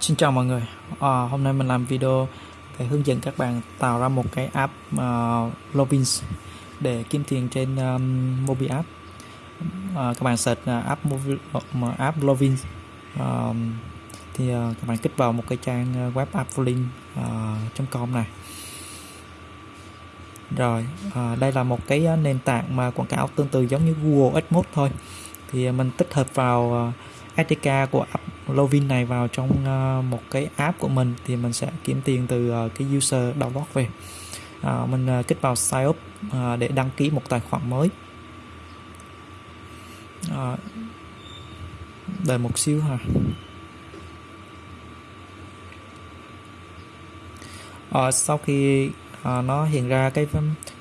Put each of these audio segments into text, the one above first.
Xin chào mọi người. À, hôm nay mình làm video để hướng dẫn các bạn tạo ra một cái app à, uh, Lovins để kiếm tiền trên um, mobile app. À, các bạn search uh, app mobile, uh, app Lovins uh, à, thì uh, các bạn kích vào một cái trang web applink.com uh, này. Rồi à, đây là một cái nền tảng mà quảng cáo tương tự giống như Google AdMods thôi. Thì mình tích hợp vào uh, SDK của app Lovin này vào trong uh, một cái app của mình thì mình sẽ kiếm tiền từ uh, cái user download về. Uh, mình uh, kích vào sign up uh, để đăng ký một tài khoản mới. Uh, đợi một xíu ha. Uh, sau khi uh, nó hiện ra cái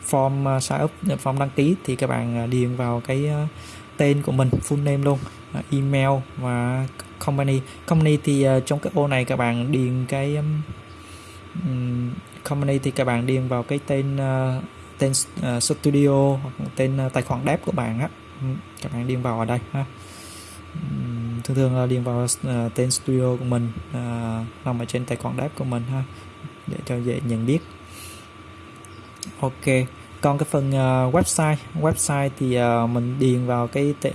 form uh, sign up form đăng ký thì các bạn uh, điền vào cái uh, tên của mình full name luôn. Ờ, email và company. Company thì uh, trong cái ô này các bạn điền cái um, company thì các bạn điền vào cái tên uh, tên uh, studio hoặc tên uh, tài khoản dev của bạn á. Các bạn điền vào ở đây ha. Thường thường là điền vào uh, tên studio của mình uh, nằm ở trên tài khoản dev của mình ha để cho dễ nhận biết. Ok còn cái phần uh, website website thì uh, mình điền vào cái uh,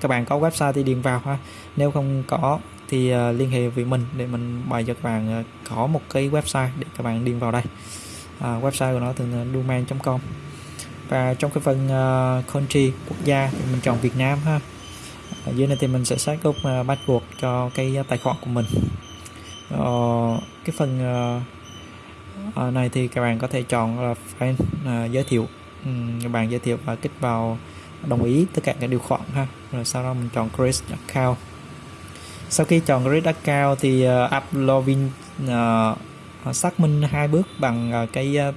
các bạn có website thì điền vào ha. Nếu không có thì uh, liên hệ với mình để mình bày cho các bạn uh, có một cái website để các bạn điền vào đây. Uh, website của nó thường uh, domain.com và trong cái phần uh, country quốc gia thì mình chọn Việt Nam ha. Ở dưới này thì mình sẽ xác up uh, password cho cái tài khoản của mình. Uh, cái phần uh, ở này thì các bạn có thể chọn là fan à, giới thiệu. Ừ, các bạn giới thiệu và kích vào đồng ý tất cả các điều khoản ha. Rồi sau đó mình chọn create account. Sau khi chọn create account thì uh, login uh, xác minh hai bước bằng uh, cái uh,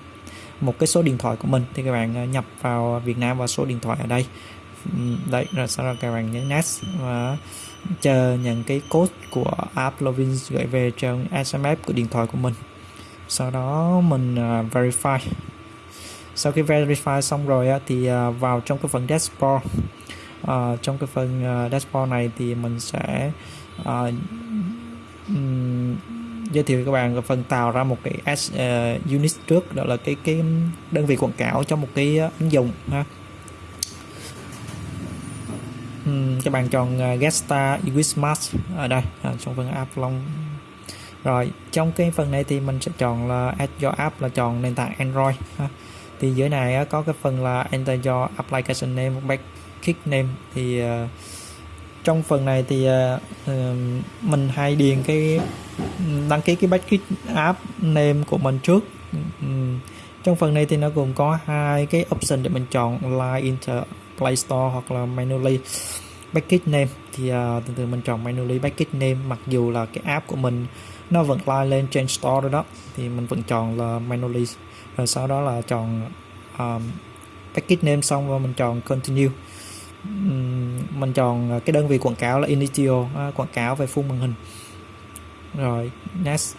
một cái số điện thoại của mình. Thì các bạn uh, nhập vào Việt Nam và số điện thoại ở đây. Ừ, đây rồi sau đó các bạn nhấn next và chờ nhận cái code của app login gửi về trong SMS của điện thoại của mình sau đó mình uh, verify. Sau khi verify xong rồi uh, thì uh, vào trong cái phần dashboard uh, trong cái phần uh, dashboard này thì mình sẽ uh, um, giới thiệu các bạn phần tạo ra một cái s uh, unit trước đó là cái cái đơn vị quảng cáo cho một cái uh, ứng dụng ha. Um, các bạn chọn uh, Gesta Smart ở đây uh, trong phần app long rồi trong cái phần này thì mình sẽ chọn là add your app là chọn nền tảng Android ha. thì dưới này có cái phần là enter your application name backkick name. Thì uh, trong phần này thì uh, mình hay điền cái đăng ký cái backkick app name của mình trước. Um, trong phần này thì nó gồm có hai cái option để mình chọn là enter Play Store hoặc là manually backkick name. Thì à, uh, thường thường mình chọn manually backkick name. Mặc dù là cái app của mình nó vẫn like lên trên store rồi đó thì mình vẫn chọn là manually rồi sau đó là chọn um, package name xong và mình chọn continue. Um, mình chọn à, cái đơn vị quảng cáo là initial uh, quảng cáo về full màn hình. Rồi next.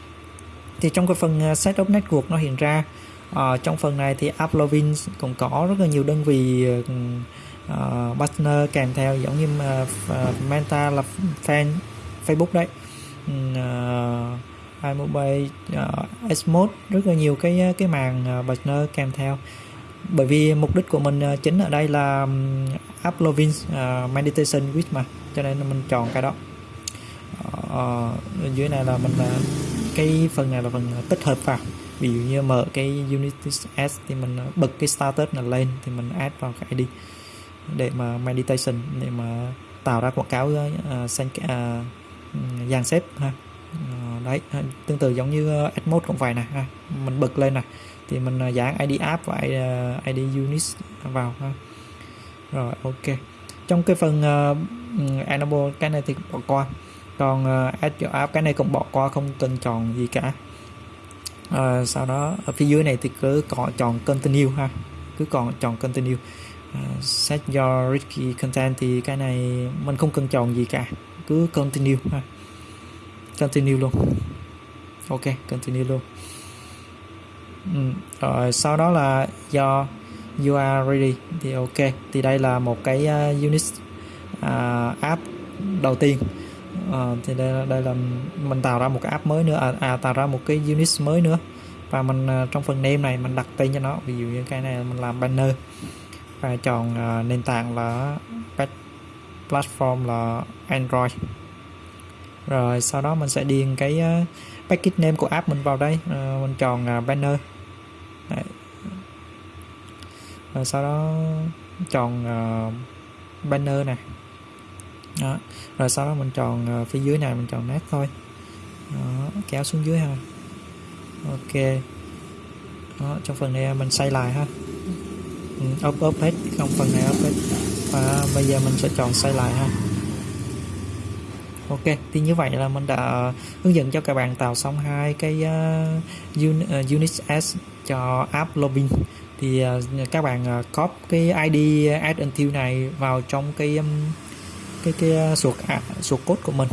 Thì trong cái phần uh, setup network nó hiện ra uh, trong phần này thì Applovin cũng có rất là nhiều đơn vị uh, Ờ, partner kèm theo giống như uh, Meta là fan Facebook đấy. Uh, iMobile uh, S1 rất là nhiều cái cái màn uh, partner kèm theo. Bởi vì mục đích của mình uh, chính ở đây là um, uploading uh, meditation with mà cho nên mình chọn cái đó. Uh, dưới này là mình uh, cái phần này là phần tích hợp vào. Ví dụ như mở cái Unity S thì mình bật cái status này lên thì mình add vào cái ID để mà meditation để mà tạo ra quảng cáo uh, xanh uh, dàn xếp ha. Ờ, đấy à, tương tự giống như ờ, Admode cũng vậy nè ha. mình bật lên nè thì mình ờ, dán ID app và ID unit vào ha. Rồi ok. Trong cái phần uh, enable cái này thì bỏ qua. Còn uh, add your app cái này cũng bỏ qua không cần chọn gì cả. Uh, sau đó ở phía dưới này thì cứ có chọn continue ha. Cứ còn chọn continue set your risky content thì cái này mình không cần chọn gì cả. Cứ continue ha continue luôn. Ok continue luôn. Ừ. rồi sau đó là do you are ready thì ok. Thì đây là một cái uh, unit uh, app đầu tiên. Uh, thì đây đây là mình tạo ra một cái app mới nữa à, à tạo ra một cái unit mới nữa. Và mình uh, trong phần name này mình đặt tên cho nó. Ví dụ như cái này mình làm banner và chọn à, nền tảng là platform là Android rồi sau đó mình sẽ điền cái uh, package name của app mình vào đây uh, mình chọn uh, banner Đấy. rồi sau đó chọn uh, banner này đó. rồi sau đó mình chọn uh, phía dưới này mình chọn nét thôi đó. kéo xuống dưới ha ok đó. trong phần này mình xây lại ha ốp up up hết không phần này up hết. Và bây giờ mình sẽ chọn xoay lại ha. Ok, thì như vậy là mình đã hướng dẫn cho các bạn tạo xong hai cái uh, uh Unix S cho app login. Thì uh, các bạn uh, copy cái ID add until này vào trong cái um, cái cái uh, suột uh, suột code của mình.